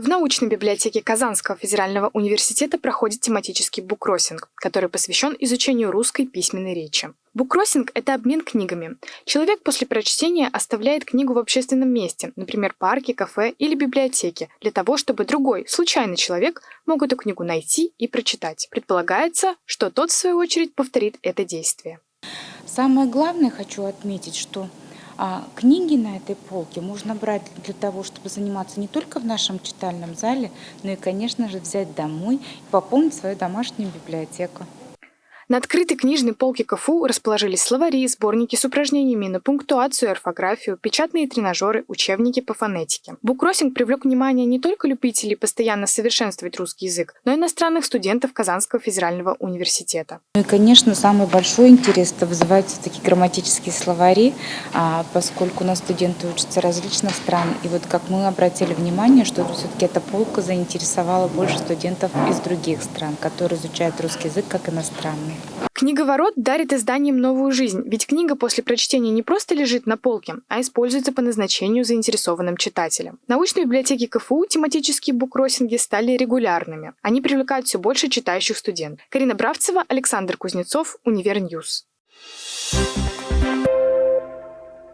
В научной библиотеке Казанского федерального университета проходит тематический буккроссинг, который посвящен изучению русской письменной речи. Буккроссинг – это обмен книгами. Человек после прочтения оставляет книгу в общественном месте, например, парке, кафе или библиотеке, для того, чтобы другой, случайный человек мог эту книгу найти и прочитать. Предполагается, что тот, в свою очередь, повторит это действие. Самое главное хочу отметить, что а книги на этой полке можно брать для того, чтобы заниматься не только в нашем читальном зале, но и, конечно же, взять домой и пополнить свою домашнюю библиотеку. На открытой книжной полке КФУ расположились словари, сборники с упражнениями на пунктуацию и орфографию, печатные тренажеры, учебники по фонетике. Буккроссинг привлек внимание не только любителей постоянно совершенствовать русский язык, но и иностранных студентов Казанского федерального университета. Ну и, конечно, самый большой интерес это вызывают все-таки грамматические словари, а, поскольку у нас студенты учатся различных стран. И вот как мы обратили внимание, что все-таки эта полка заинтересовала больше студентов из других стран, которые изучают русский язык как иностранный. Книговорот дарит изданиям новую жизнь, ведь книга после прочтения не просто лежит на полке, а используется по назначению заинтересованным читателям. В научной библиотеке КФУ тематические буккроссинги стали регулярными. Они привлекают все больше читающих студентов. Карина Бравцева, Александр Кузнецов, Univer News.